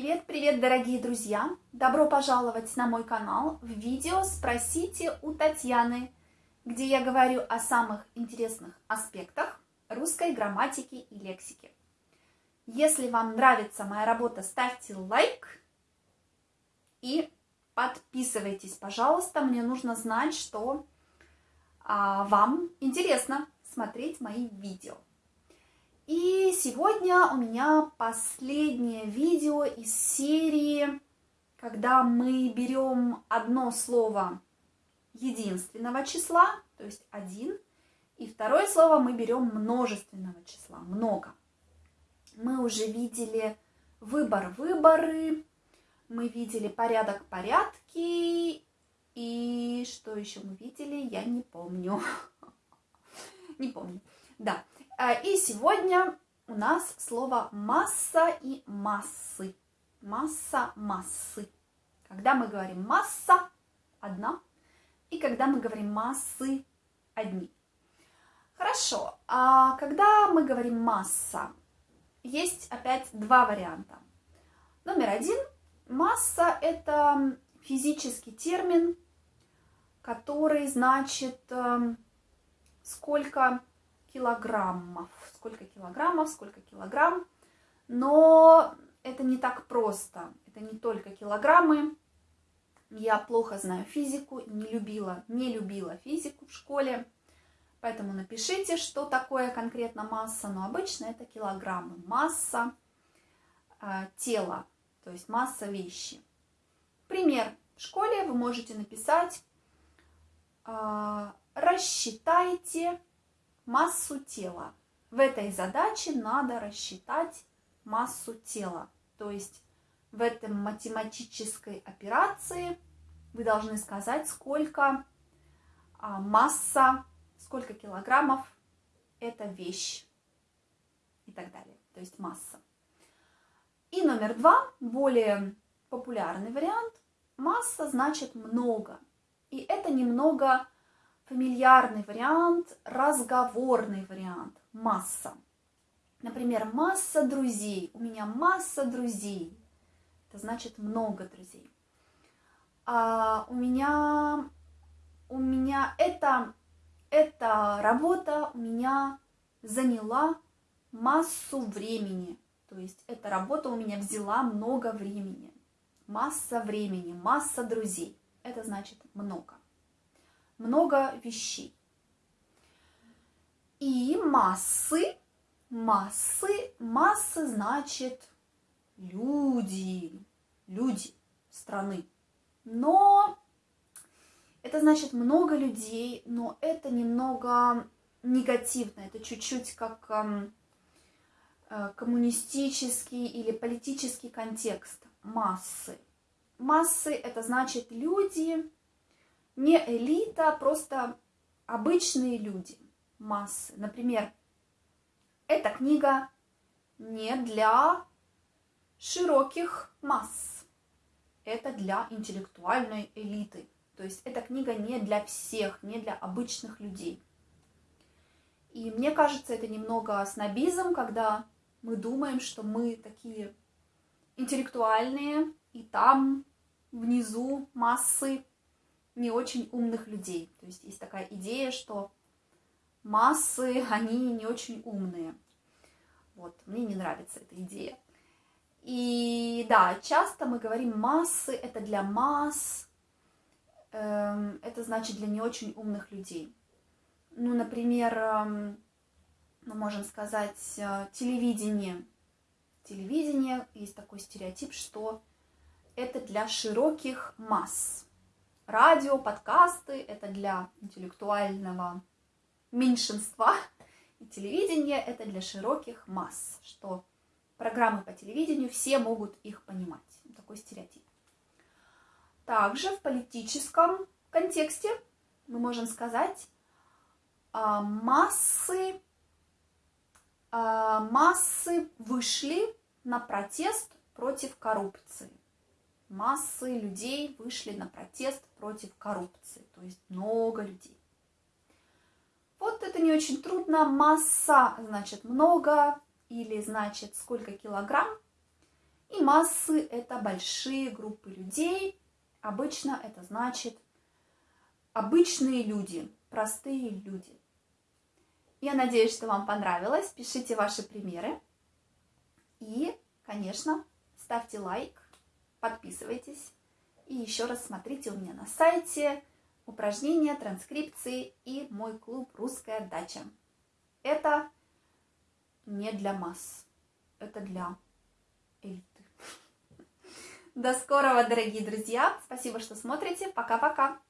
Привет-привет, дорогие друзья! Добро пожаловать на мой канал в видео «Спросите у Татьяны», где я говорю о самых интересных аспектах русской грамматики и лексики. Если вам нравится моя работа, ставьте лайк и подписывайтесь, пожалуйста. Мне нужно знать, что а, вам интересно смотреть мои видео. И сегодня у меня последнее видео из серии, когда мы берем одно слово единственного числа, то есть один, и второе слово мы берем множественного числа, много. Мы уже видели выбор выборы, мы видели порядок порядки, и что еще мы видели, я не помню. Не помню. Да, и сегодня у нас слово масса и массы. Масса, массы. Когда мы говорим масса, одна, и когда мы говорим массы, одни. Хорошо, а когда мы говорим масса, есть опять два варианта. Номер один. Масса – это физический термин, который значит, эм, сколько килограммов. Сколько килограммов, сколько килограмм. Но это не так просто. Это не только килограммы. Я плохо знаю физику, не любила, не любила физику в школе. Поэтому напишите, что такое конкретно масса. Но обычно это килограммы. Масса э, тела, то есть масса вещи. Пример. В школе вы можете написать э, «Рассчитайте массу тела. В этой задаче надо рассчитать массу тела. То есть в этой математической операции вы должны сказать, сколько а, масса, сколько килограммов это вещь и так далее. То есть масса. И номер два, более популярный вариант. Масса значит много. И это немного фамильярный вариант, разговорный вариант, масса. Например, масса друзей. У меня масса друзей. Это значит много друзей. А у меня, у меня это, эта работа у меня заняла массу времени. То есть эта работа у меня взяла много времени. Масса времени, масса друзей. Это значит много много вещей. И массы, массы, массы значит люди, люди страны. Но это значит много людей, но это немного негативно, это чуть-чуть как э, коммунистический или политический контекст массы. Массы это значит люди, не элита, а просто обычные люди, массы. Например, эта книга не для широких масс, это для интеллектуальной элиты. То есть эта книга не для всех, не для обычных людей. И мне кажется, это немного снобизм, когда мы думаем, что мы такие интеллектуальные, и там внизу массы не очень умных людей. То есть есть такая идея, что массы, они не очень умные. Вот, мне не нравится эта идея. И да, часто мы говорим массы, это для масс, э, это значит для не очень умных людей. Ну, например, э, мы можем сказать э, телевидение. Телевидение, есть такой стереотип, что это для широких масс. Радио, подкасты – это для интеллектуального меньшинства, и телевидение – это для широких масс, что программы по телевидению, все могут их понимать. Такой стереотип. Также в политическом контексте мы можем сказать, а, массы, а, массы вышли на протест против коррупции массы людей вышли на протест против коррупции, то есть много людей. Вот это не очень трудно. Масса значит много или значит сколько килограмм. И массы – это большие группы людей. Обычно это значит обычные люди, простые люди. Я надеюсь, что вам понравилось. Пишите ваши примеры. И, конечно, ставьте лайк, подписывайтесь. И еще раз смотрите у меня на сайте упражнения, транскрипции и мой клуб «Русская дача». Это не для масс, это для элиты. До скорого, дорогие друзья. Спасибо, что смотрите. Пока-пока.